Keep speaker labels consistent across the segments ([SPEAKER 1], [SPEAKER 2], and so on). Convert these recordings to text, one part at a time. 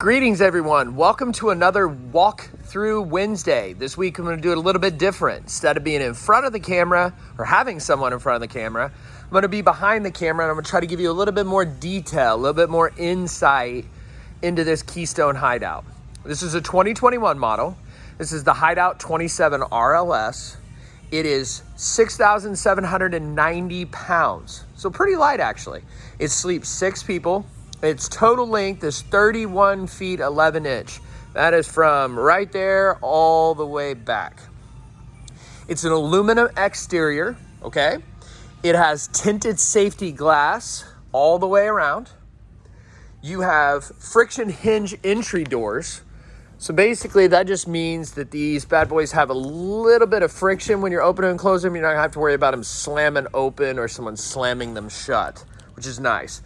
[SPEAKER 1] Greetings everyone. Welcome to another walk through Wednesday. This week I'm going to do it a little bit different. Instead of being in front of the camera or having someone in front of the camera, I'm going to be behind the camera and I'm going to try to give you a little bit more detail, a little bit more insight into this Keystone Hideout. This is a 2021 model. This is the Hideout 27 RLS. It is 6,790 pounds. So pretty light actually. It sleeps six people its total length is 31 feet 11 inch. That is from right there all the way back. It's an aluminum exterior, okay? It has tinted safety glass all the way around. You have friction hinge entry doors. So basically that just means that these bad boys have a little bit of friction when you're opening and closing them. You're not gonna have to worry about them slamming open or someone slamming them shut, which is nice.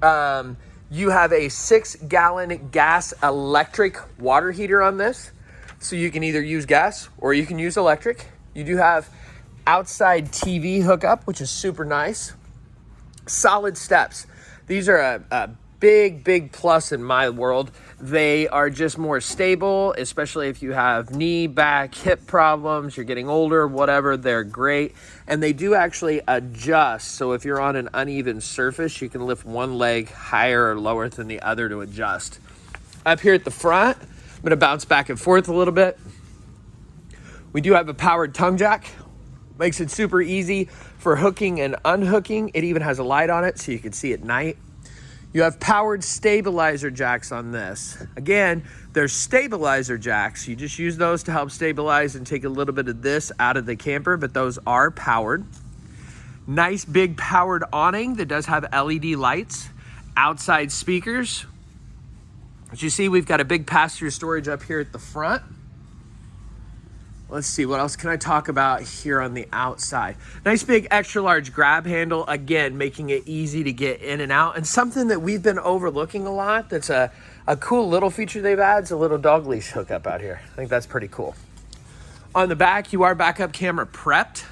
[SPEAKER 1] Um, you have a six gallon gas electric water heater on this. So you can either use gas or you can use electric. You do have outside TV hookup, which is super nice. Solid steps. These are a, a big, big plus in my world. They are just more stable, especially if you have knee, back, hip problems, you're getting older, whatever, they're great. And they do actually adjust. So if you're on an uneven surface, you can lift one leg higher or lower than the other to adjust. Up here at the front, I'm gonna bounce back and forth a little bit. We do have a powered tongue jack. Makes it super easy for hooking and unhooking. It even has a light on it so you can see at night. You have powered stabilizer jacks on this. Again, they're stabilizer jacks. You just use those to help stabilize and take a little bit of this out of the camper, but those are powered. Nice big powered awning that does have LED lights. Outside speakers. As you see, we've got a big pass-through storage up here at the front. Let's see, what else can I talk about here on the outside? Nice big extra large grab handle, again, making it easy to get in and out. And something that we've been overlooking a lot that's a, a cool little feature they've added is a little dog leash hookup out here. I think that's pretty cool. On the back, you are backup camera prepped.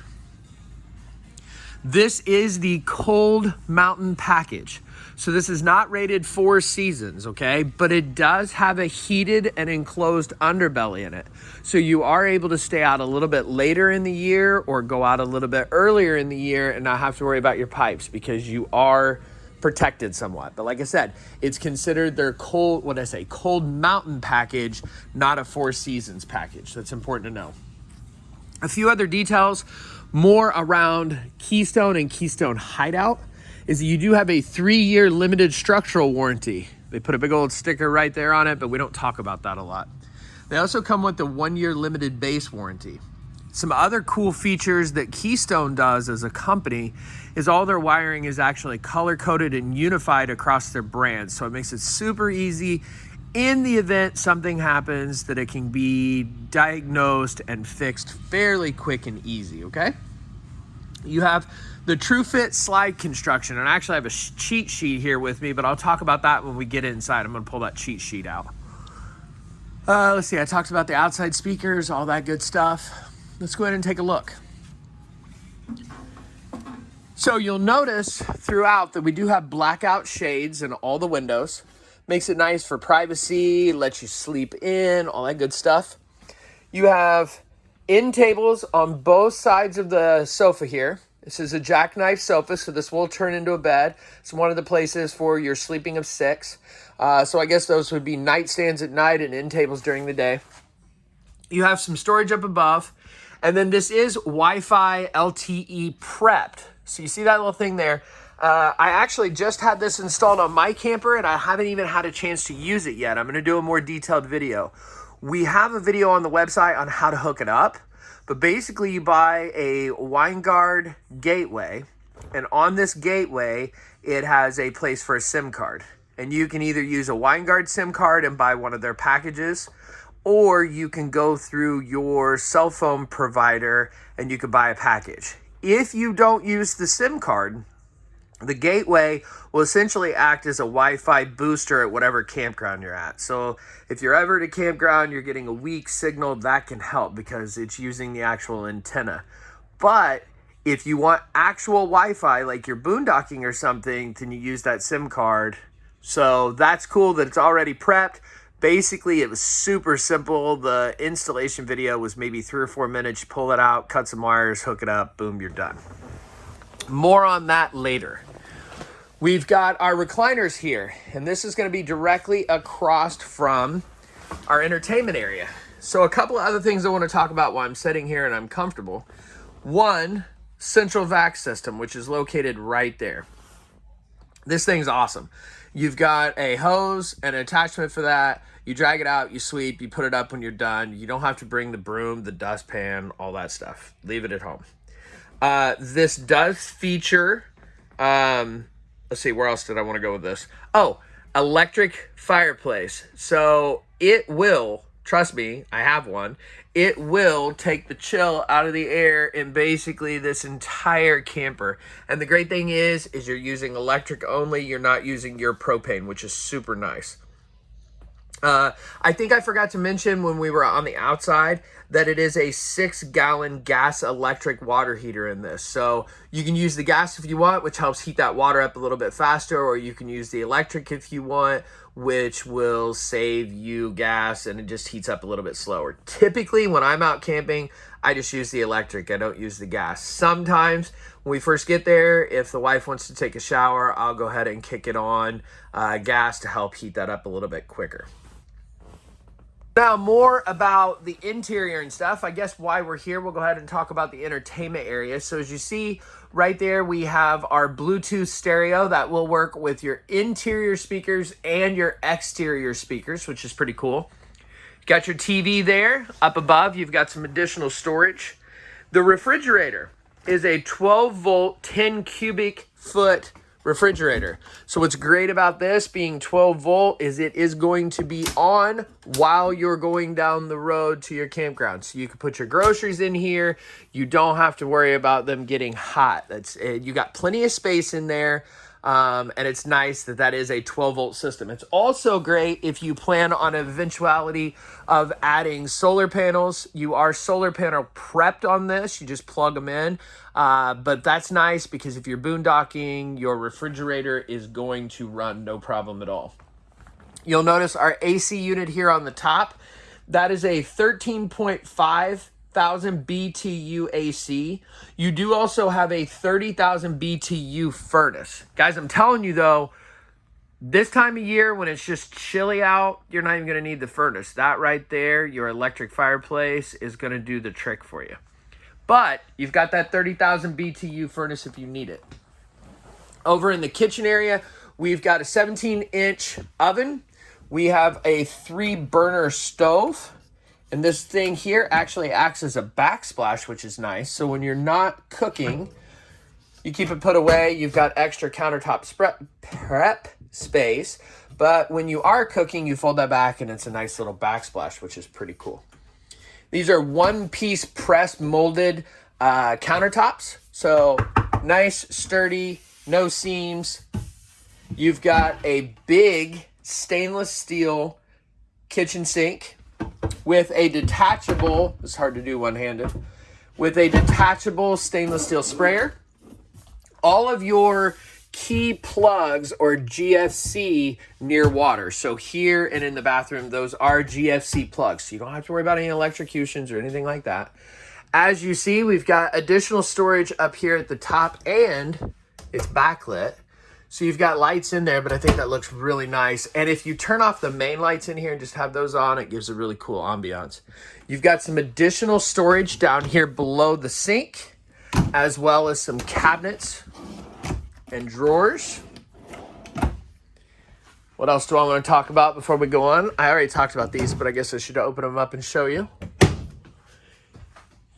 [SPEAKER 1] This is the Cold Mountain package. So this is not rated four seasons, okay? But it does have a heated and enclosed underbelly in it. So you are able to stay out a little bit later in the year or go out a little bit earlier in the year and not have to worry about your pipes because you are protected somewhat. But like I said, it's considered their cold, what I say, cold mountain package, not a four seasons package. That's important to know. A few other details more around Keystone and Keystone Hideout is that you do have a three-year limited structural warranty. They put a big old sticker right there on it, but we don't talk about that a lot. They also come with the one-year limited base warranty. Some other cool features that Keystone does as a company is all their wiring is actually color-coded and unified across their brands. So it makes it super easy in the event something happens that it can be diagnosed and fixed fairly quick and easy, okay? You have the TrueFit slide construction, and I actually have a cheat sheet here with me, but I'll talk about that when we get inside. I'm gonna pull that cheat sheet out. Uh, let's see, I talked about the outside speakers, all that good stuff. Let's go ahead and take a look. So you'll notice throughout that we do have blackout shades in all the windows. Makes it nice for privacy, lets you sleep in, all that good stuff. You have end tables on both sides of the sofa here. This is a jackknife sofa, so this will turn into a bed. It's one of the places for your sleeping of six. Uh, so I guess those would be nightstands at night and end tables during the day. You have some storage up above. And then this is Wi-Fi LTE prepped. So you see that little thing there? Uh, I actually just had this installed on my camper and I haven't even had a chance to use it yet. I'm going to do a more detailed video. We have a video on the website on how to hook it up. But basically, you buy a Winegard gateway, and on this gateway, it has a place for a SIM card. And you can either use a Winegard SIM card and buy one of their packages, or you can go through your cell phone provider and you can buy a package. If you don't use the SIM card, the gateway will essentially act as a Wi-Fi booster at whatever campground you're at. So if you're ever at a campground, you're getting a weak signal, that can help because it's using the actual antenna. But if you want actual Wi-Fi, like you're boondocking or something, then you use that SIM card. So that's cool that it's already prepped. Basically, it was super simple. The installation video was maybe three or four minutes. You pull it out, cut some wires, hook it up, boom, you're done. More on that later. We've got our recliners here, and this is going to be directly across from our entertainment area. So a couple of other things I want to talk about while I'm sitting here and I'm comfortable. One, central vac system, which is located right there. This thing's awesome. You've got a hose, and an attachment for that. You drag it out, you sweep, you put it up when you're done. You don't have to bring the broom, the dustpan, all that stuff. Leave it at home. Uh, this does feature um, let's see, where else did I want to go with this? Oh, electric fireplace. So it will, trust me, I have one. It will take the chill out of the air in basically this entire camper. And the great thing is, is you're using electric only. You're not using your propane, which is super nice. Uh, I think I forgot to mention when we were on the outside that it is a six gallon gas electric water heater in this. So you can use the gas if you want, which helps heat that water up a little bit faster, or you can use the electric if you want, which will save you gas and it just heats up a little bit slower. Typically, when I'm out camping, I just use the electric. I don't use the gas. Sometimes when we first get there, if the wife wants to take a shower, I'll go ahead and kick it on uh, gas to help heat that up a little bit quicker. Now, more about the interior and stuff. I guess why we're here, we'll go ahead and talk about the entertainment area. So as you see right there, we have our Bluetooth stereo that will work with your interior speakers and your exterior speakers, which is pretty cool. You got your TV there. Up above, you've got some additional storage. The refrigerator is a 12 volt, 10 cubic foot refrigerator. So what's great about this being 12 volt is it is going to be on while you're going down the road to your campground. So you can put your groceries in here. You don't have to worry about them getting hot. That's eh, You got plenty of space in there. Um, and it's nice that that is a 12 volt system. It's also great if you plan on eventuality of adding solar panels. You are solar panel prepped on this. You just plug them in. Uh, but that's nice because if you're boondocking, your refrigerator is going to run no problem at all. You'll notice our AC unit here on the top. That is a 13.5 thousand BTU AC. You do also have a 30,000 BTU furnace. Guys, I'm telling you though, this time of year when it's just chilly out, you're not even going to need the furnace. That right there, your electric fireplace is going to do the trick for you. But you've got that 30,000 BTU furnace if you need it. Over in the kitchen area, we've got a 17 inch oven. We have a three burner stove. And this thing here actually acts as a backsplash, which is nice. So when you're not cooking, you keep it put away. You've got extra countertop prep space. But when you are cooking, you fold that back and it's a nice little backsplash, which is pretty cool. These are one-piece press molded uh, countertops. So nice, sturdy, no seams. You've got a big stainless steel kitchen sink with a detachable, it's hard to do one-handed, with a detachable stainless steel sprayer. All of your key plugs or GFC near water. So here and in the bathroom, those are GFC plugs. So you don't have to worry about any electrocutions or anything like that. As you see, we've got additional storage up here at the top and it's backlit. So you've got lights in there, but I think that looks really nice. And if you turn off the main lights in here and just have those on, it gives a really cool ambiance. You've got some additional storage down here below the sink, as well as some cabinets and drawers. What else do I want to talk about before we go on? I already talked about these, but I guess I should open them up and show you.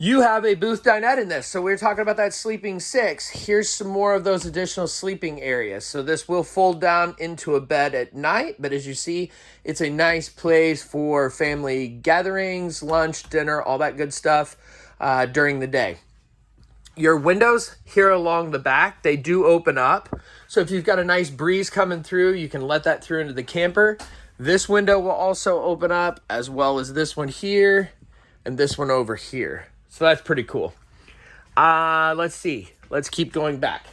[SPEAKER 1] You have a booth dinette in this. So we are talking about that sleeping six. Here's some more of those additional sleeping areas. So this will fold down into a bed at night, but as you see, it's a nice place for family gatherings, lunch, dinner, all that good stuff uh, during the day. Your windows here along the back, they do open up. So if you've got a nice breeze coming through, you can let that through into the camper. This window will also open up as well as this one here and this one over here. So that's pretty cool. Uh, let's see. Let's keep going back.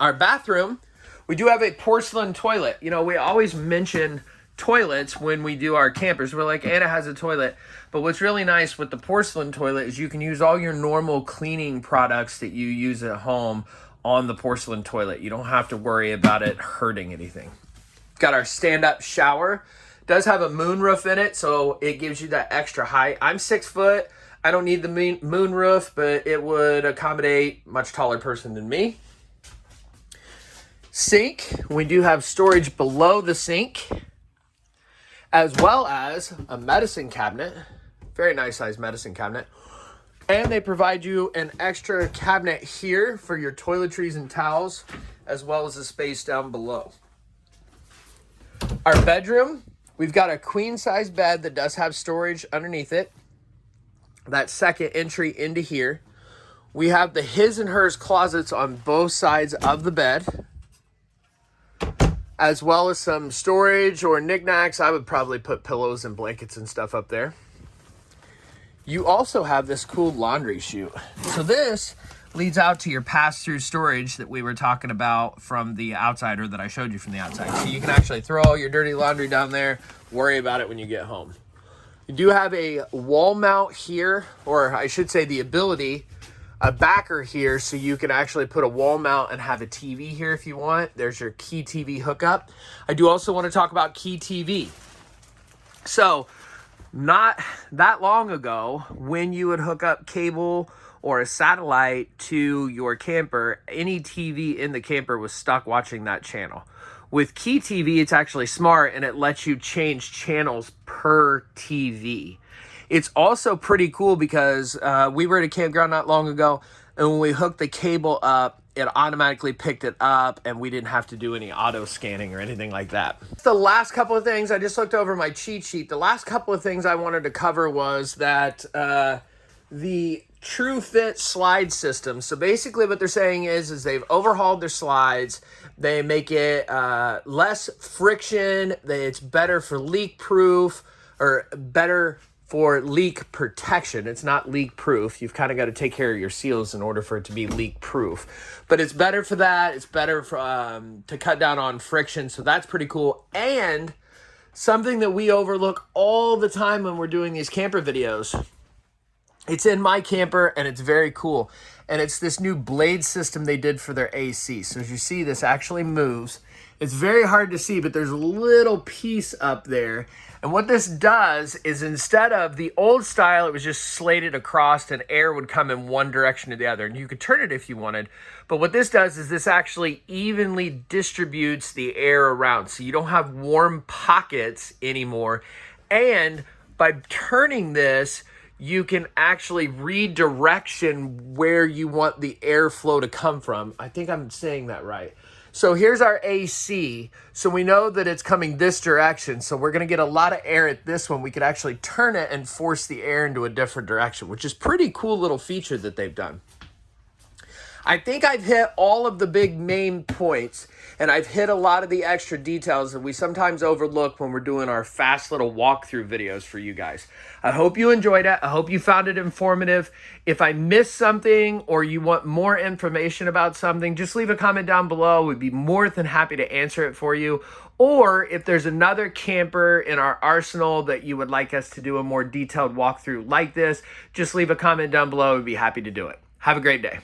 [SPEAKER 1] Our bathroom We do have a porcelain toilet. You know, we always mention toilets when we do our campers. We're like, Anna has a toilet. But what's really nice with the porcelain toilet is you can use all your normal cleaning products that you use at home on the porcelain toilet. You don't have to worry about it hurting anything. Got our stand-up shower. Does have a moon roof in it, so it gives you that extra height. I'm six foot. I don't need the moon roof, but it would accommodate much taller person than me. Sink. We do have storage below the sink as well as a medicine cabinet. Very nice size medicine cabinet. And they provide you an extra cabinet here for your toiletries and towels, as well as a space down below. Our bedroom, we've got a queen size bed that does have storage underneath it. That second entry into here. We have the his and hers closets on both sides of the bed as well as some storage or knickknacks. I would probably put pillows and blankets and stuff up there. You also have this cool laundry chute. So this leads out to your pass-through storage that we were talking about from the outside or that I showed you from the outside. So you can actually throw all your dirty laundry down there, worry about it when you get home. You do have a wall mount here, or I should say the ability a backer here so you can actually put a wall mount and have a TV here if you want. There's your Key TV hookup. I do also want to talk about Key TV. So not that long ago, when you would hook up cable or a satellite to your camper, any TV in the camper was stuck watching that channel. With Key TV, it's actually smart and it lets you change channels per TV. It's also pretty cool because uh, we were at a campground not long ago, and when we hooked the cable up, it automatically picked it up and we didn't have to do any auto scanning or anything like that. The last couple of things, I just looked over my cheat sheet. The last couple of things I wanted to cover was that uh, the TrueFit slide system. So basically what they're saying is, is they've overhauled their slides. They make it uh, less friction. They, it's better for leak proof or better for leak protection. It's not leak proof. You've kind of got to take care of your seals in order for it to be leak proof. But it's better for that. It's better for, um, to cut down on friction. So that's pretty cool. And something that we overlook all the time when we're doing these camper videos. It's in my camper and it's very cool. And it's this new blade system they did for their AC. So as you see, this actually moves. It's very hard to see, but there's a little piece up there and what this does is instead of the old style, it was just slated across and air would come in one direction or the other. And you could turn it if you wanted. But what this does is this actually evenly distributes the air around. So you don't have warm pockets anymore. And by turning this, you can actually redirection where you want the airflow to come from. I think I'm saying that right. So here's our AC. So we know that it's coming this direction. So we're to get a lot of air at this one. We could actually turn it and force the air into a different direction, which is pretty cool little feature that they've done. I think I've hit all of the big main points and I've hit a lot of the extra details that we sometimes overlook when we're doing our fast little walkthrough videos for you guys. I hope you enjoyed it. I hope you found it informative. If I missed something or you want more information about something, just leave a comment down below. We'd be more than happy to answer it for you. Or if there's another camper in our arsenal that you would like us to do a more detailed walkthrough like this, just leave a comment down below. We'd be happy to do it. Have a great day.